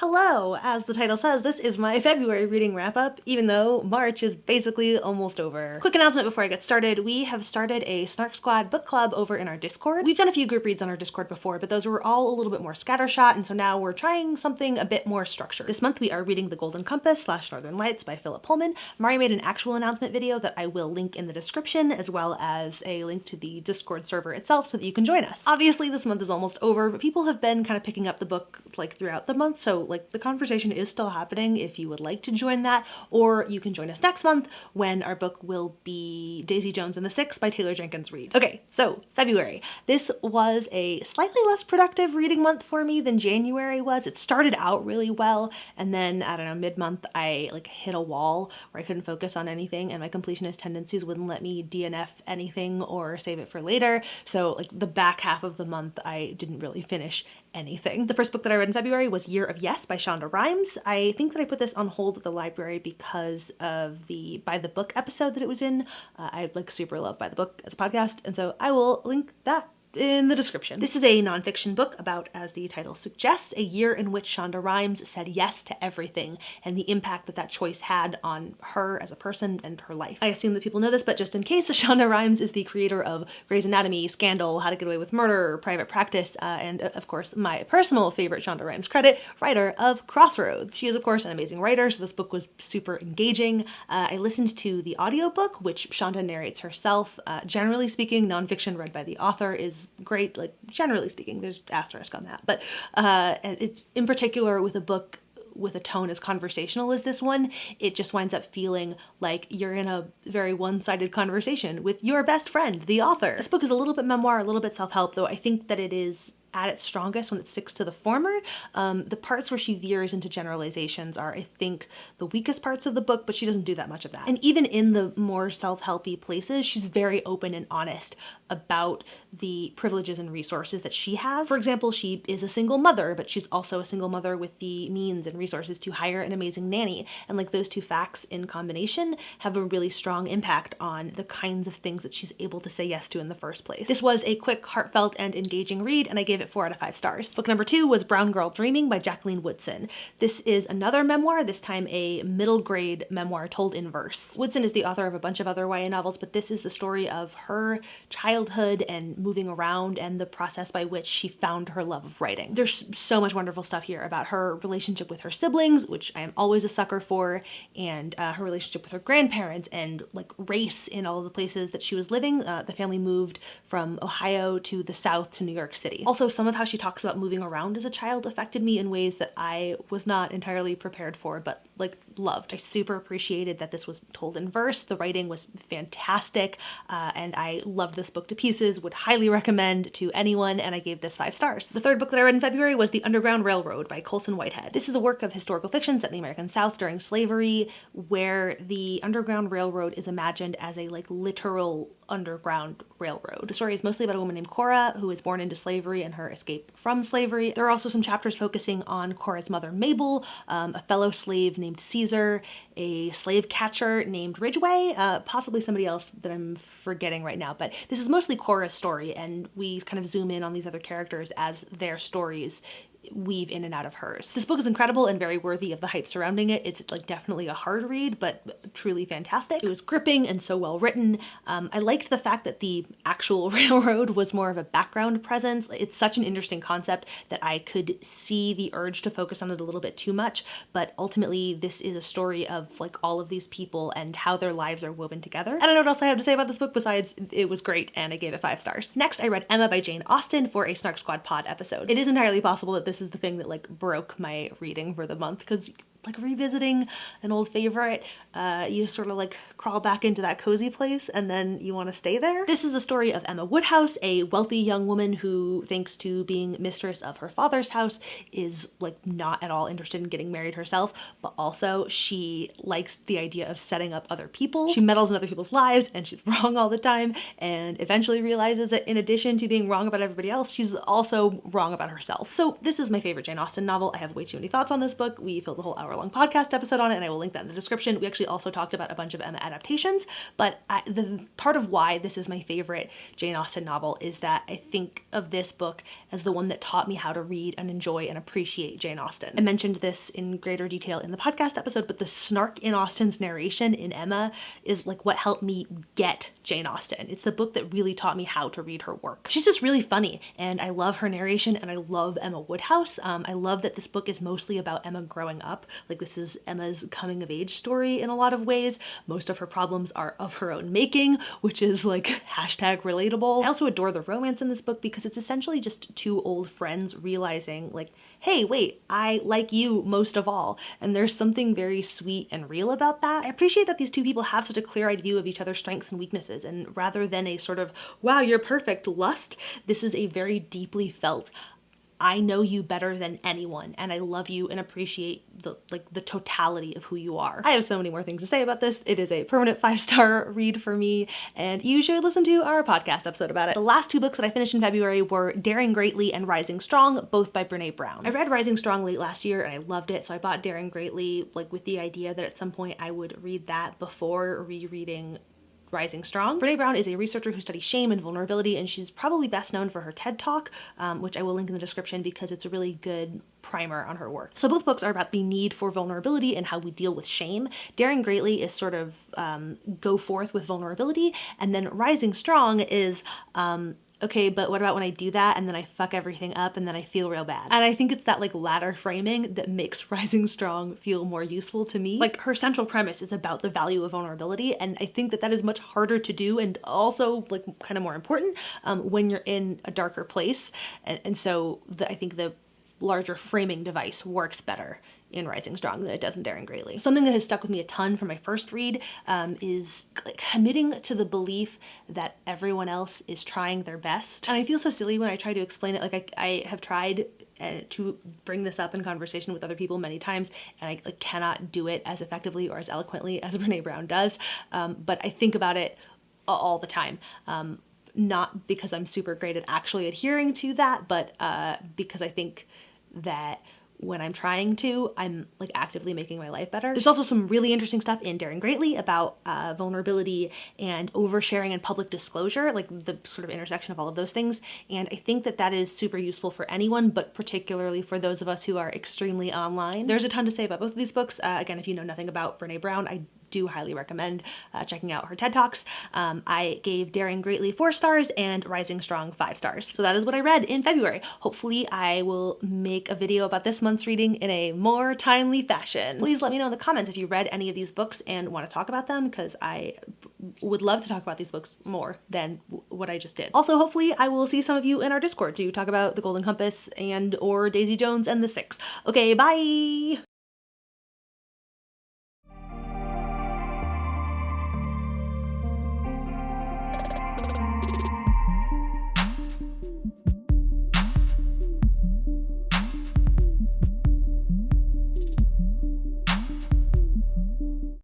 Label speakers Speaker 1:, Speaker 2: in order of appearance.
Speaker 1: Hello! As the title says, this is my February reading wrap up, even though March is basically almost over. Quick announcement before I get started, we have started a Snark Squad book club over in our Discord. We've done a few group reads on our Discord before, but those were all a little bit more scattershot, and so now we're trying something a bit more structured. This month we are reading The Golden Compass slash Northern Lights by Philip Pullman. Mari made an actual announcement video that I will link in the description, as well as a link to the Discord server itself so that you can join us. Obviously this month is almost over, but people have been kind of picking up the book like throughout the month, so like the conversation is still happening if you would like to join that, or you can join us next month when our book will be Daisy Jones and the Six by Taylor Jenkins Reid. Okay, so February. This was a slightly less productive reading month for me than January was. It started out really well, and then, I don't know, mid-month I like hit a wall where I couldn't focus on anything and my completionist tendencies wouldn't let me DNF anything or save it for later. So like the back half of the month I didn't really finish anything. The first book that I read in February was Year of Yes by Shonda Rhimes. I think that I put this on hold at the library because of the By the Book episode that it was in. Uh, I like super love By the Book as a podcast, and so I will link that in the description. This is a nonfiction book about, as the title suggests, a year in which Shonda Rhimes said yes to everything and the impact that that choice had on her as a person and her life. I assume that people know this, but just in case, Shonda Rhimes is the creator of Grey's Anatomy, Scandal, How to Get Away with Murder, Private Practice, uh, and uh, of course my personal favorite Shonda Rhimes credit, writer of Crossroads. She is of course an amazing writer, so this book was super engaging. Uh, I listened to the audiobook, which Shonda narrates herself. Uh, generally speaking, nonfiction read by the author is great, like generally speaking, there's asterisk on that, but uh, it's in particular with a book with a tone as conversational as this one, it just winds up feeling like you're in a very one-sided conversation with your best friend, the author. This book is a little bit memoir, a little bit self-help, though I think that it is at its strongest when it sticks to the former. Um, the parts where she veers into generalizations are, I think, the weakest parts of the book, but she doesn't do that much of that. And even in the more self-helpy places, she's very open and honest about the privileges and resources that she has. For example, she is a single mother, but she's also a single mother with the means and resources to hire an amazing nanny. And like those two facts in combination have a really strong impact on the kinds of things that she's able to say yes to in the first place. This was a quick, heartfelt, and engaging read, and I gave gave it four out of five stars. Book number two was Brown Girl Dreaming by Jacqueline Woodson. This is another memoir, this time a middle grade memoir told in verse. Woodson is the author of a bunch of other YA novels, but this is the story of her childhood and moving around and the process by which she found her love of writing. There's so much wonderful stuff here about her relationship with her siblings, which I am always a sucker for, and uh, her relationship with her grandparents and like race in all of the places that she was living. Uh, the family moved from Ohio to the South to New York City. Also some of how she talks about moving around as a child affected me in ways that I was not entirely prepared for, but like loved. I super appreciated that this was told in verse. The writing was fantastic, uh, and I loved this book to pieces, would highly recommend to anyone, and I gave this five stars. The third book that I read in February was The Underground Railroad by Colson Whitehead. This is a work of historical fiction set in the American South during slavery, where the Underground Railroad is imagined as a like literal underground railroad. The story is mostly about a woman named Cora who was born into slavery and her escape from slavery. There are also some chapters focusing on Cora's mother Mabel, um, a fellow slave named Caesar, a slave catcher named Ridgeway, uh, possibly somebody else that I'm forgetting right now, but this is mostly Cora's story and we kind of zoom in on these other characters as their stories weave in and out of hers. This book is incredible and very worthy of the hype surrounding it. It's like definitely a hard read, but truly fantastic. It was gripping and so well written. Um, I liked the fact that the actual railroad was more of a background presence. It's such an interesting concept that I could see the urge to focus on it a little bit too much, but ultimately this is a story of like all of these people and how their lives are woven together. I don't know what else I have to say about this book besides it was great and I gave it five stars. Next, I read Emma by Jane Austen for a Snark Squad pod episode. It is entirely possible that this is the thing that like broke my reading for the month because like revisiting an old favorite, uh, you sort of like crawl back into that cozy place and then you want to stay there. This is the story of Emma Woodhouse, a wealthy young woman who, thanks to being mistress of her father's house, is like not at all interested in getting married herself, but also she likes the idea of setting up other people. She meddles in other people's lives and she's wrong all the time and eventually realizes that in addition to being wrong about everybody else, she's also wrong about herself. So this is my favorite Jane Austen novel. I have way too many thoughts on this book. We filled the whole hour hour long podcast episode on it, and I will link that in the description. We actually also talked about a bunch of Emma adaptations, but I, the part of why this is my favorite Jane Austen novel is that I think of this book as the one that taught me how to read and enjoy and appreciate Jane Austen. I mentioned this in greater detail in the podcast episode, but the snark in Austen's narration in Emma is like what helped me get Jane Austen. It's the book that really taught me how to read her work. She's just really funny, and I love her narration, and I love Emma Woodhouse. Um, I love that this book is mostly about Emma growing up. Like this is Emma's coming of age story in a lot of ways. Most of her problems are of her own making, which is like hashtag relatable. I also adore the romance in this book because it's essentially just two old friends realizing like, hey, wait, I like you most of all. And there's something very sweet and real about that. I appreciate that these two people have such a clear-eyed view of each other's strengths and weaknesses. And rather than a sort of, wow, you're perfect lust, this is a very deeply felt, I know you better than anyone and I love you and appreciate the like the totality of who you are. I have so many more things to say about this. It is a permanent five-star read for me and you should listen to our podcast episode about it. The last two books that I finished in February were Daring Greatly and Rising Strong, both by Brene Brown. I read Rising Strong late last year and I loved it so I bought Daring Greatly like with the idea that at some point I would read that before rereading Rising Strong. Brene Brown is a researcher who studies shame and vulnerability, and she's probably best known for her TED Talk, um, which I will link in the description because it's a really good primer on her work. So both books are about the need for vulnerability and how we deal with shame. Daring Greatly is sort of um, go forth with vulnerability, and then Rising Strong is um, okay, but what about when I do that and then I fuck everything up and then I feel real bad? And I think it's that like latter framing that makes Rising Strong feel more useful to me. Like her central premise is about the value of vulnerability and I think that that is much harder to do and also like kind of more important um, when you're in a darker place. And, and so the, I think the larger framing device works better in Rising Strong than it does in Daring Greatly. Something that has stuck with me a ton from my first read um, is committing to the belief that everyone else is trying their best. And I feel so silly when I try to explain it. Like I, I have tried uh, to bring this up in conversation with other people many times and I like, cannot do it as effectively or as eloquently as Brene Brown does. Um, but I think about it all the time. Um, not because I'm super great at actually adhering to that, but uh, because I think that when I'm trying to, I'm like actively making my life better. There's also some really interesting stuff in Daring Greatly about uh, vulnerability and oversharing and public disclosure, like the sort of intersection of all of those things. And I think that that is super useful for anyone, but particularly for those of us who are extremely online. There's a ton to say about both of these books. Uh, again, if you know nothing about Brene Brown, I do highly recommend uh, checking out her TED Talks. Um, I gave Daring Greatly four stars and Rising Strong five stars. So that is what I read in February. Hopefully I will make a video about this month's reading in a more timely fashion. Please let me know in the comments if you read any of these books and want to talk about them because I would love to talk about these books more than what I just did. Also, hopefully I will see some of you in our Discord to talk about The Golden Compass and or Daisy Jones and the Six. Okay, bye!